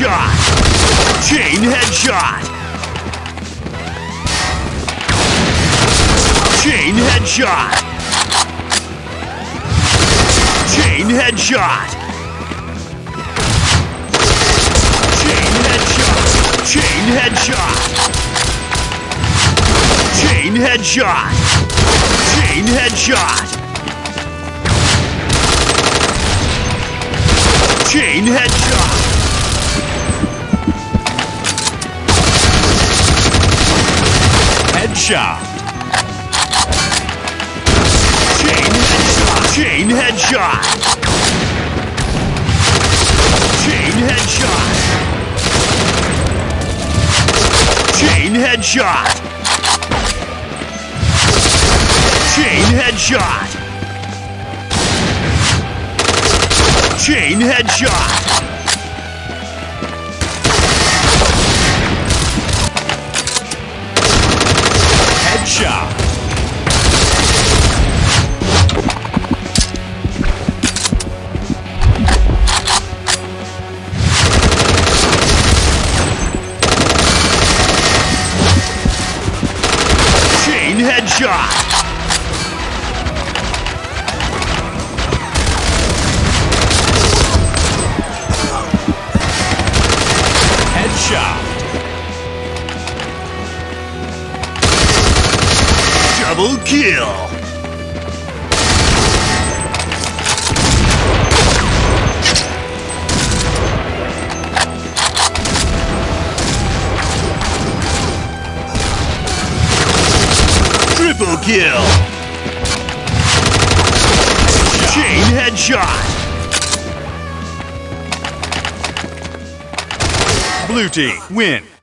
headshot! Chain headshot! Chain headshot! Chain headshot! Chain headshot! Chain headshot! Chain headshot! Chain headshot! chain headshot. Headshot. Chain headshot. Chain headshot. Chain headshot. Chain headshot. Chain headshot. Chain headshot. shot. Chain headshot. Double kill. Triple kill. Chain headshot. Blue team win.